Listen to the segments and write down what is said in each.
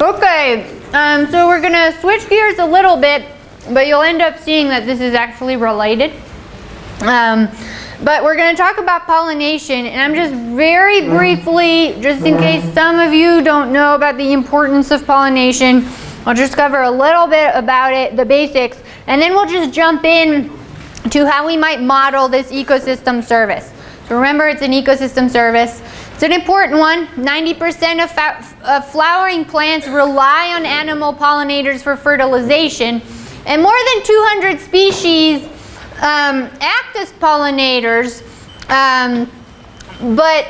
Okay, um, so we're gonna switch gears a little bit, but you'll end up seeing that this is actually related. Um, but we're going to talk about pollination, and I'm just very briefly, just in case some of you don't know about the importance of pollination, I'll just cover a little bit about it, the basics, and then we'll just jump in to how we might model this ecosystem service. So remember, it's an ecosystem service. It's an important one. 90% of, of flowering plants rely on animal pollinators for fertilization, and more than 200 species um, act as pollinators, um, but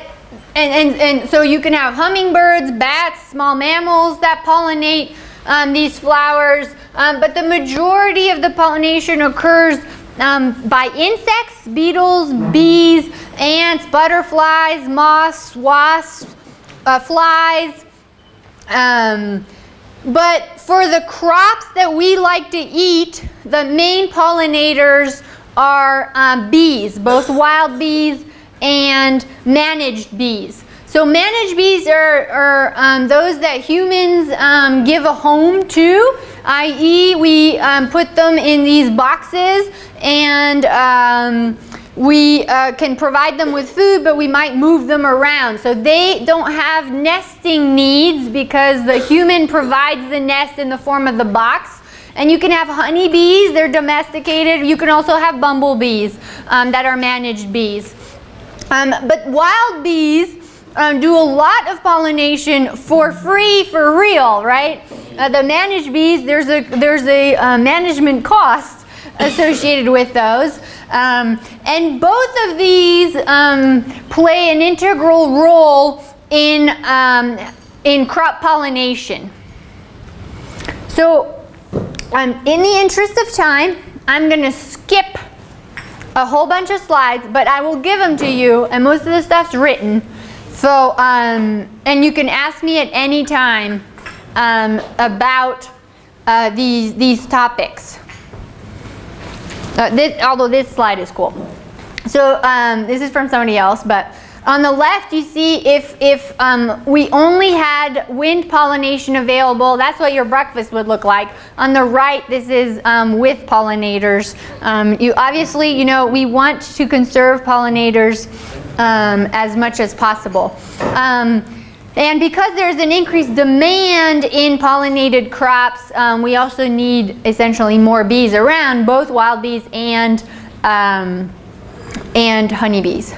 and, and, and so you can have hummingbirds, bats, small mammals that pollinate um, these flowers, um, but the majority of the pollination occurs um, by insects, beetles, bees, ants, butterflies, moths, wasps, uh, flies. Um, but for the crops that we like to eat, the main pollinators are um, bees, both wild bees and managed bees. So managed bees are, are um, those that humans um, give a home to, i.e. we um, put them in these boxes and um, we uh, can provide them with food, but we might move them around. So they don't have nesting needs because the human provides the nest in the form of the box. And you can have honeybees, they're domesticated. You can also have bumblebees um, that are managed bees. Um, but wild bees um, do a lot of pollination for free, for real, right? Uh, the managed bees, there's a, there's a uh, management cost associated with those. Um, and both of these um, play an integral role in, um, in crop pollination. So um, in the interest of time, I'm going to skip a whole bunch of slides, but I will give them to you, and most of the stuff's written. So, um, and you can ask me at any time um, about uh, these, these topics. Uh, this, although this slide is cool. So um, this is from somebody else, but on the left, you see if, if um, we only had wind pollination available, that's what your breakfast would look like. On the right, this is um, with pollinators. Um, you Obviously, you know, we want to conserve pollinators um, as much as possible. Um, and because there's an increased demand in pollinated crops, um, we also need essentially more bees around, both wild bees and, and honeybees.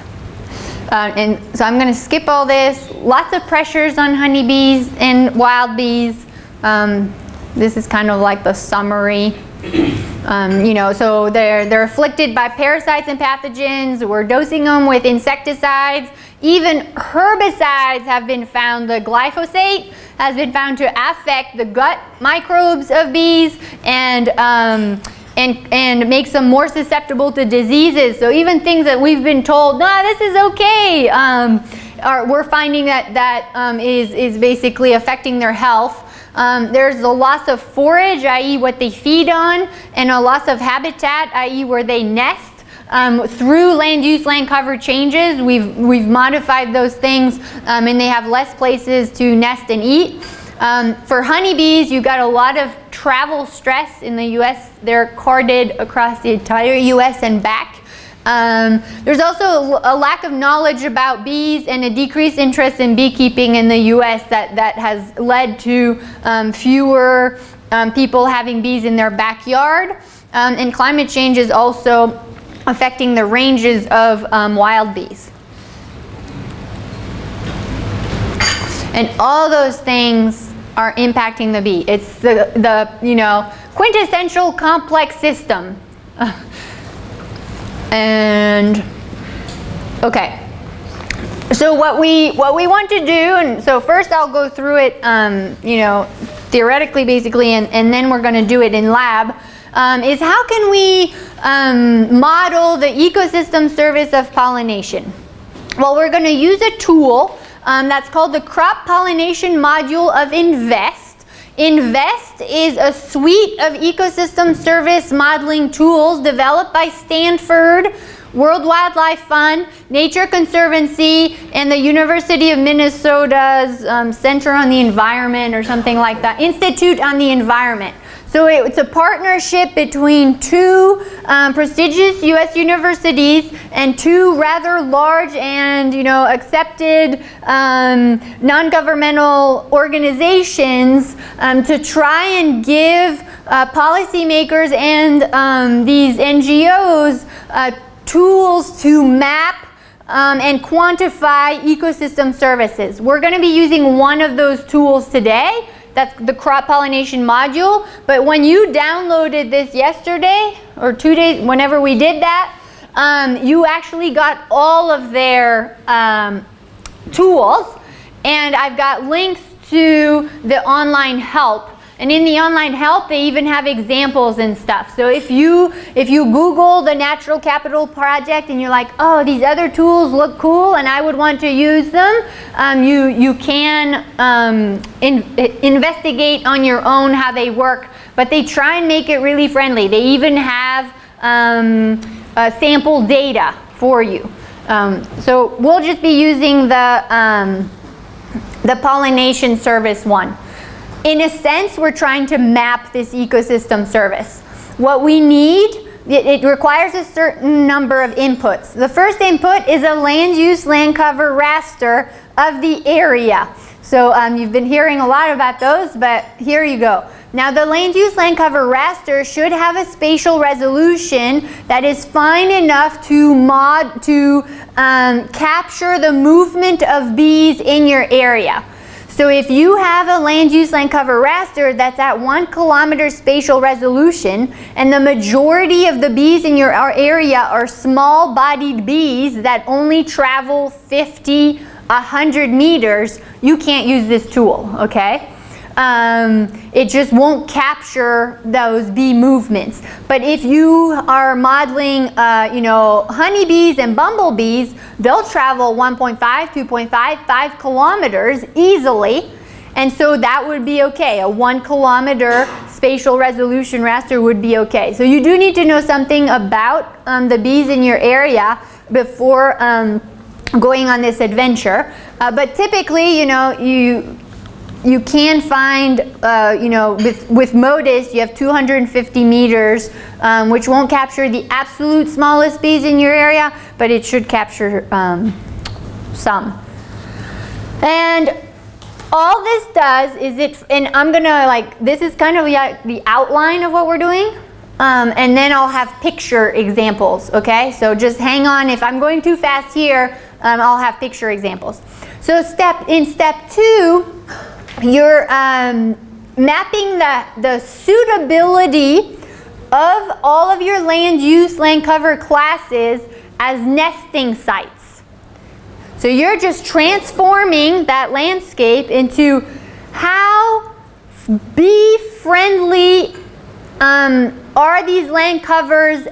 Uh, and so I'm going to skip all this. Lots of pressures on honeybees and wild bees. Um, this is kind of like the summary. Um, you know, so they're, they're afflicted by parasites and pathogens. We're dosing them with insecticides. Even herbicides have been found. The glyphosate has been found to affect the gut microbes of bees and um, and, and makes them more susceptible to diseases. So even things that we've been told, no, this is okay, um, are, we're finding that that um, is is basically affecting their health. Um, there's a loss of forage, i.e. what they feed on, and a loss of habitat, i.e. where they nest. Um, through land use, land cover changes, we've, we've modified those things um, and they have less places to nest and eat. Um, for honeybees, you've got a lot of travel stress in the U.S. They're carded across the entire U.S. and back. Um, there's also a lack of knowledge about bees and a decreased interest in beekeeping in the U.S. that, that has led to um, fewer um, people having bees in their backyard. Um, and climate change is also affecting the ranges of um, wild bees. And all those things are impacting the bee. It's the, the you know, quintessential complex system. and, okay. So what we, what we want to do, and so first I'll go through it, um, you know, theoretically basically, and, and then we're going to do it in lab, um, is how can we um, model the ecosystem service of pollination? Well, we're going to use a tool um, that's called the Crop Pollination Module of InVEST. InVEST is a suite of ecosystem service modeling tools developed by Stanford World Wildlife Fund, Nature Conservancy, and the University of Minnesota's um, Center on the Environment or something like that, Institute on the Environment. So it's a partnership between two um, prestigious U.S. universities and two rather large and you know accepted um, non-governmental organizations um, to try and give uh, policymakers and um, these NGOs uh, tools to map um, and quantify ecosystem services. We're going to be using one of those tools today. That's the crop pollination module. But when you downloaded this yesterday or two days, whenever we did that, um, you actually got all of their um, tools. And I've got links to the online help and in the online help, they even have examples and stuff. So if you if you Google the Natural Capital Project and you're like, oh, these other tools look cool and I would want to use them, um, you you can um, in, investigate on your own how they work. But they try and make it really friendly. They even have um, uh, sample data for you. Um, so we'll just be using the um, the pollination service one. In a sense, we're trying to map this ecosystem service. What we need, it, it, requires a certain number of inputs. The first input is a land use land cover raster of the area. So um, you've been hearing a lot about those, but here you go. Now the land use land cover raster should have a spatial resolution that is fine enough to mod to um, capture the movement of bees in your area. So if you have a land use land cover raster that's at one kilometer spatial resolution and the majority of the bees in your area are small bodied bees that only travel 50, 100 meters, you can't use this tool, okay? Um, it just won't capture those bee movements. But if you are modeling, uh, you know, honeybees and bumblebees, they'll travel 1.5, 2.5, 5 kilometers easily. And so that would be okay. A one kilometer spatial resolution raster would be okay. So you do need to know something about um, the bees in your area before um, going on this adventure. Uh, but typically, you know, you you can find, uh, you know, with, with MODIS, you have 250 meters, um, which won't capture the absolute smallest bees in your area, but it should capture um, some. And all this does is it, and I'm gonna like, this is kind of the outline of what we're doing, um, and then I'll have picture examples, okay? So just hang on, if I'm going too fast here, um, I'll have picture examples. So step in step two, you're um, mapping the, the suitability of all of your land use, land cover classes as nesting sites. So you're just transforming that landscape into how bee friendly um, are these land covers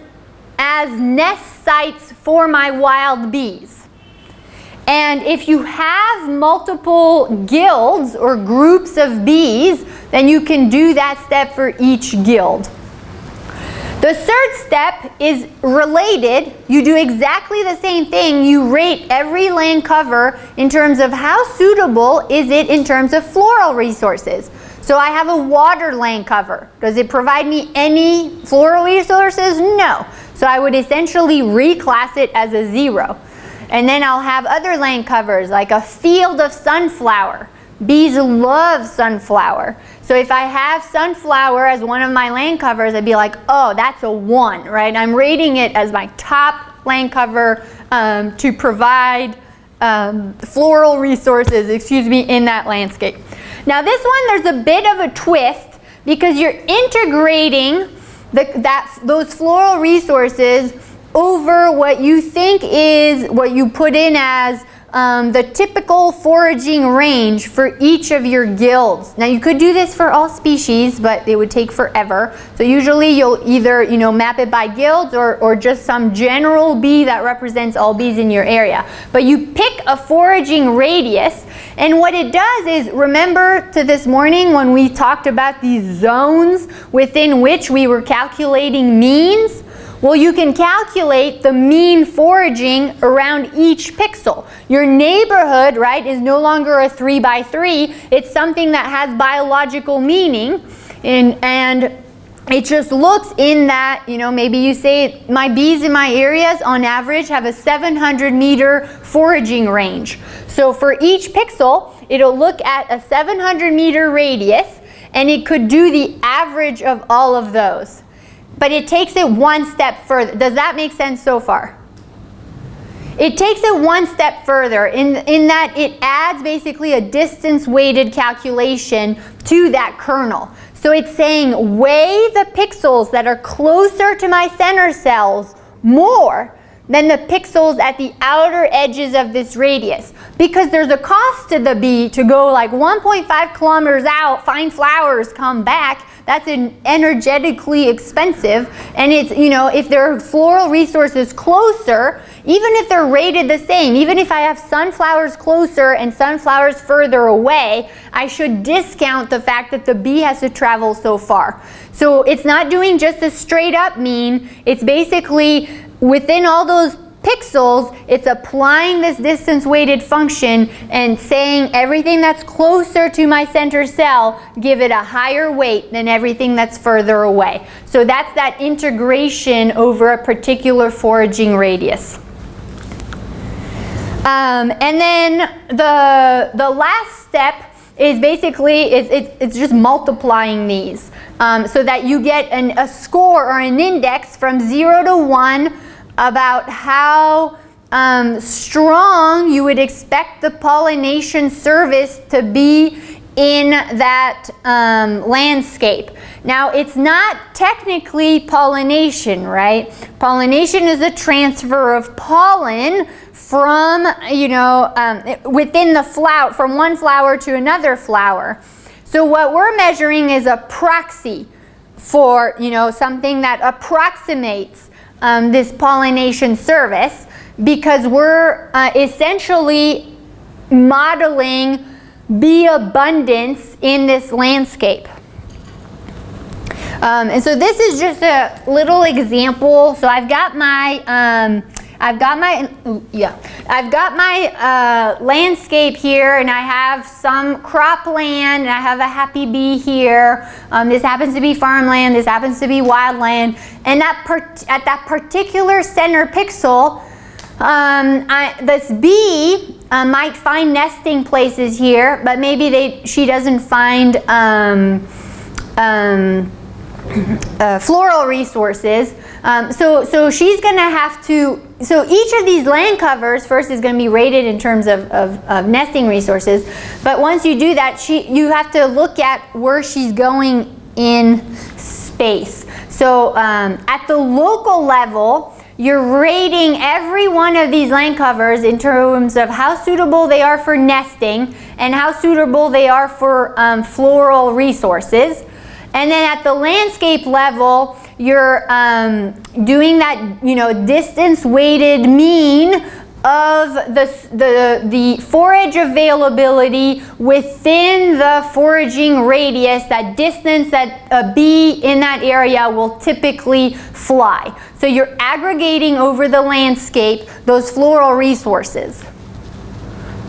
as nest sites for my wild bees. And if you have multiple guilds or groups of bees, then you can do that step for each guild. The third step is related. You do exactly the same thing. You rate every land cover in terms of how suitable is it in terms of floral resources. So I have a water land cover. Does it provide me any floral resources? No. So I would essentially reclass it as a zero. And then I'll have other land covers like a field of sunflower. Bees love sunflower. So if I have sunflower as one of my land covers, I'd be like, oh, that's a one, right? I'm rating it as my top land cover um, to provide um, floral resources, excuse me, in that landscape. Now this one, there's a bit of a twist because you're integrating the, that, those floral resources over what you think is what you put in as um, the typical foraging range for each of your guilds. Now you could do this for all species, but it would take forever. So usually you'll either you know map it by guilds or, or just some general bee that represents all bees in your area. But you pick a foraging radius and what it does is remember to this morning when we talked about these zones within which we were calculating means Well, you can calculate the mean foraging around each pixel. Your neighborhood, right, is no longer a three by three. It's something that has biological meaning. And, and it just looks in that, you know, maybe you say my bees in my areas on average have a 700 meter foraging range. So for each pixel, it'll look at a 700 meter radius and it could do the average of all of those. But it takes it one step further. Does that make sense so far? It takes it one step further in, in that it adds basically a distance weighted calculation to that kernel. So it's saying weigh the pixels that are closer to my center cells more than the pixels at the outer edges of this radius. Because there's a cost to the bee to go like 1.5 kilometers out, find flowers, come back. That's energetically expensive. And it's, you know, if there are floral resources closer, even if they're rated the same, even if I have sunflowers closer and sunflowers further away, I should discount the fact that the bee has to travel so far. So it's not doing just a straight up mean, it's basically within all those pixels, it's applying this distance weighted function and saying everything that's closer to my center cell, give it a higher weight than everything that's further away. So that's that integration over a particular foraging radius. Um, and then the, the last step is basically, it's, it's, it's just multiplying these um, so that you get an, a score or an index from 0 to 1 about how um, strong you would expect the pollination service to be in that um, landscape. Now, it's not technically pollination, right? Pollination is a transfer of pollen from, you know, um, within the flower, from one flower to another flower. So what we're measuring is a proxy for, you know, something that approximates um, this pollination service because we're uh, essentially modeling bee abundance in this landscape. Um, and so this is just a little example. So I've got my um, I've got my, yeah, I've got my uh, landscape here and I have some cropland and I have a happy bee here. Um, this happens to be farmland, this happens to be wildland. And that at that particular center pixel, um, I, this bee uh, might find nesting places here, but maybe they, she doesn't find um, um uh, floral resources. Um, so, so she's going to have to, so each of these land covers first is going to be rated in terms of, of, of, nesting resources. But once you do that, she, you have to look at where she's going in space. So um, at the local level, you're rating every one of these land covers in terms of how suitable they are for nesting and how suitable they are for um, floral resources. And then at the landscape level, you're um, doing that, you know, distance weighted mean of the, the, the forage availability within the foraging radius, that distance that a bee in that area will typically fly. So you're aggregating over the landscape those floral resources.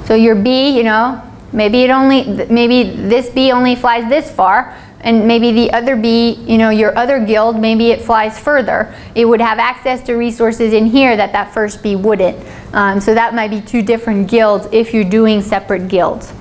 So your bee, you know, maybe it only, maybe this bee only flies this far, and maybe the other bee, you know, your other guild, maybe it flies further. It would have access to resources in here that that first bee wouldn't. Um, so that might be two different guilds if you're doing separate guilds.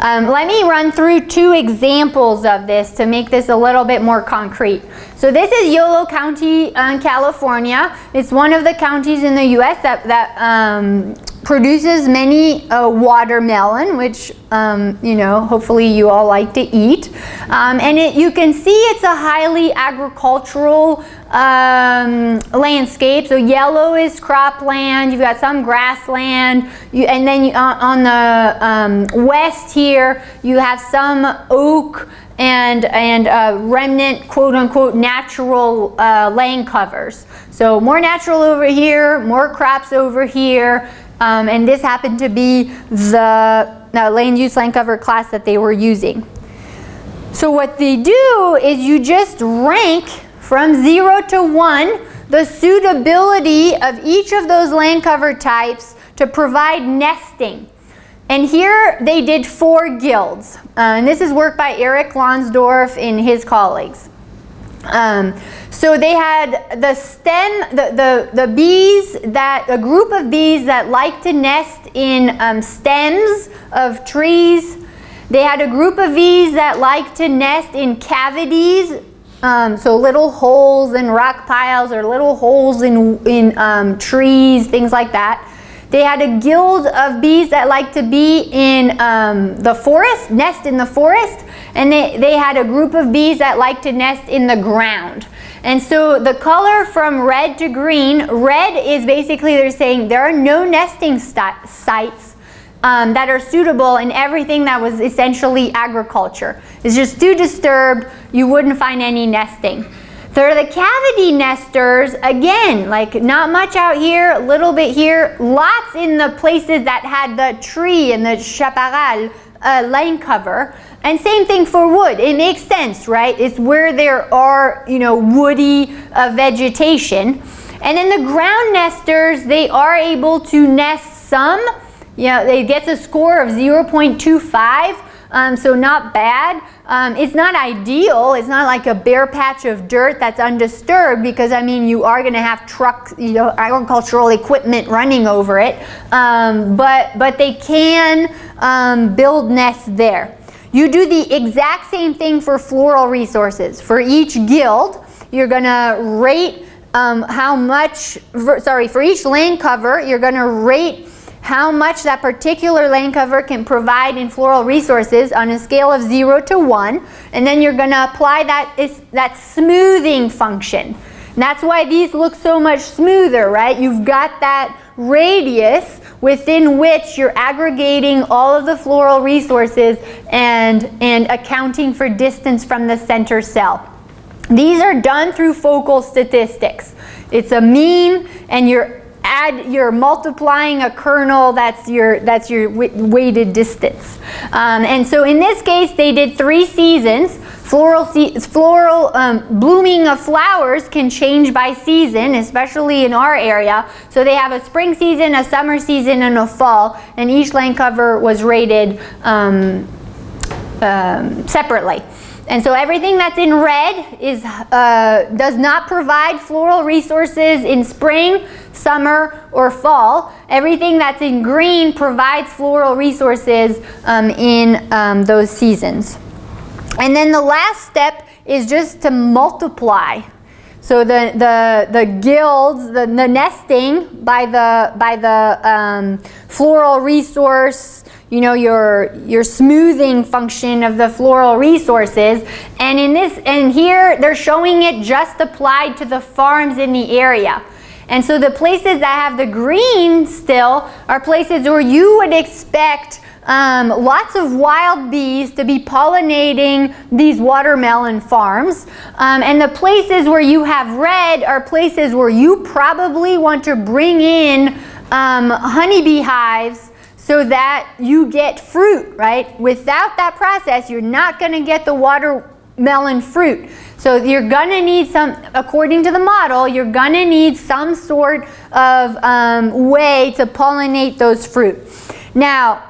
Um, let me run through two examples of this to make this a little bit more concrete. So this is Yolo County, uh, California. It's one of the counties in the U.S. that, that um, produces many uh, watermelon, which, um, you know, hopefully you all like to eat. Um, and it, you can see it's a highly agricultural um, landscape. So yellow is cropland, you've got some grassland, you, and then you, uh, on the um, west here, you have some oak and, and uh, remnant, quote unquote, natural uh, land covers. So more natural over here, more crops over here, um, and this happened to be the uh, land use land cover class that they were using. So what they do is you just rank from 0 to 1 the suitability of each of those land cover types to provide nesting. And here they did four guilds. Uh, and this is work by Eric Lonsdorf and his colleagues. Um, so they had the stem, the, the, the bees that, a group of bees that like to nest in um, stems of trees. They had a group of bees that like to nest in cavities, um, so little holes in rock piles or little holes in, in um, trees, things like that. They had a guild of bees that like to be in um, the forest, nest in the forest, and they, they had a group of bees that like to nest in the ground. And so the color from red to green, red is basically they're saying there are no nesting sites um, that are suitable in everything that was essentially agriculture. It's just too disturbed, you wouldn't find any nesting. They're the cavity nesters, again, like not much out here, a little bit here, lots in the places that had the tree and the chaparral uh, land cover. And same thing for wood. It makes sense, right? It's where there are, you know, woody uh, vegetation. And then the ground nesters, they are able to nest some. You know, they get a score of 0.25 um, so not bad. Um, it's not ideal. It's not like a bare patch of dirt that's undisturbed because I mean you are going to have trucks, you know, agricultural equipment running over it. Um, but but they can um, build nests there. You do the exact same thing for floral resources. For each guild, you're going to rate um, how much, for, sorry, for each land cover, you're going to rate how much that particular land cover can provide in floral resources on a scale of 0 to 1 and then you're going to apply that, is, that smoothing function. And that's why these look so much smoother, right? You've got that radius within which you're aggregating all of the floral resources and, and accounting for distance from the center cell. These are done through focal statistics. It's a mean and you're add you're multiplying a kernel that's your that's your weighted distance. Um, and so in this case they did three seasons. Floral floral um, blooming of flowers can change by season especially in our area. So they have a spring season a summer season and a fall. And each land cover was rated um, um separately and so everything that's in red is, uh, does not provide floral resources in spring, summer, or fall. Everything that's in green provides floral resources um, in um, those seasons. And then the last step is just to multiply. So the, the, the guilds, the, the nesting by the, by the um, floral resource you know, your, your smoothing function of the floral resources. And in this, and here they're showing it just applied to the farms in the area. And so the places that have the green still are places where you would expect um, lots of wild bees to be pollinating these watermelon farms. Um, and the places where you have red are places where you probably want to bring in um, honeybee hives so that you get fruit, right? Without that process, you're not going to get the watermelon fruit. So you're going to need some, according to the model, you're going to need some sort of um, way to pollinate those fruit. Now,